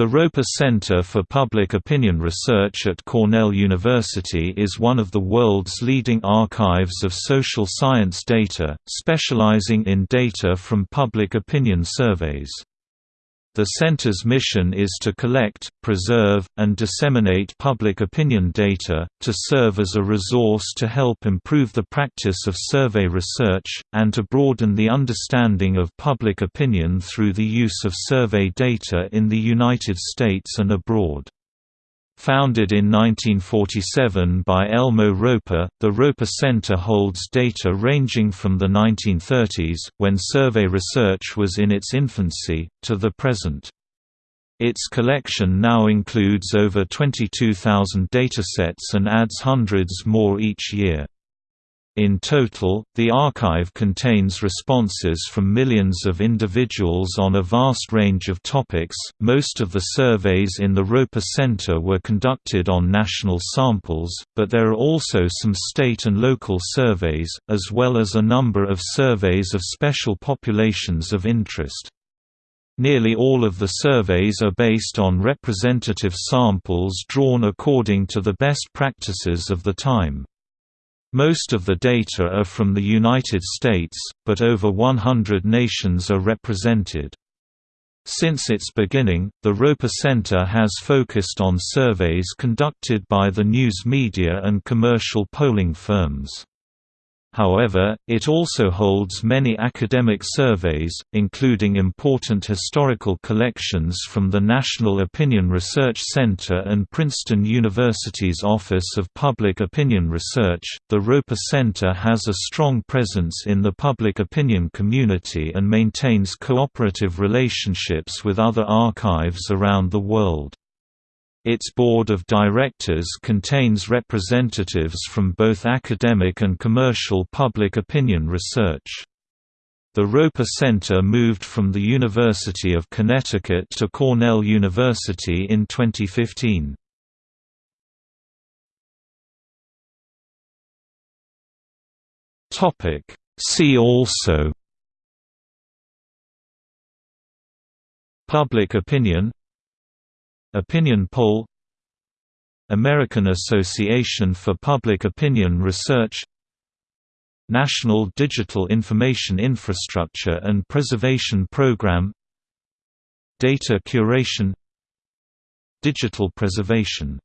The Roper Center for Public Opinion Research at Cornell University is one of the world's leading archives of social science data, specializing in data from public opinion surveys. The center's mission is to collect, preserve, and disseminate public opinion data, to serve as a resource to help improve the practice of survey research, and to broaden the understanding of public opinion through the use of survey data in the United States and abroad. Founded in 1947 by Elmo Roper, the Roper Center holds data ranging from the 1930s, when survey research was in its infancy, to the present. Its collection now includes over 22,000 datasets and adds hundreds more each year. In total, the archive contains responses from millions of individuals on a vast range of topics. Most of the surveys in the Roper Center were conducted on national samples, but there are also some state and local surveys, as well as a number of surveys of special populations of interest. Nearly all of the surveys are based on representative samples drawn according to the best practices of the time. Most of the data are from the United States, but over 100 nations are represented. Since its beginning, the Roper Center has focused on surveys conducted by the news media and commercial polling firms. However, it also holds many academic surveys, including important historical collections from the National Opinion Research Center and Princeton University's Office of Public Opinion Research. The Roper Center has a strong presence in the public opinion community and maintains cooperative relationships with other archives around the world. Its board of directors contains representatives from both academic and commercial public opinion research. The Roper Center moved from the University of Connecticut to Cornell University in 2015. See also Public opinion Opinion poll American Association for Public Opinion Research National Digital Information Infrastructure and Preservation Program Data curation Digital preservation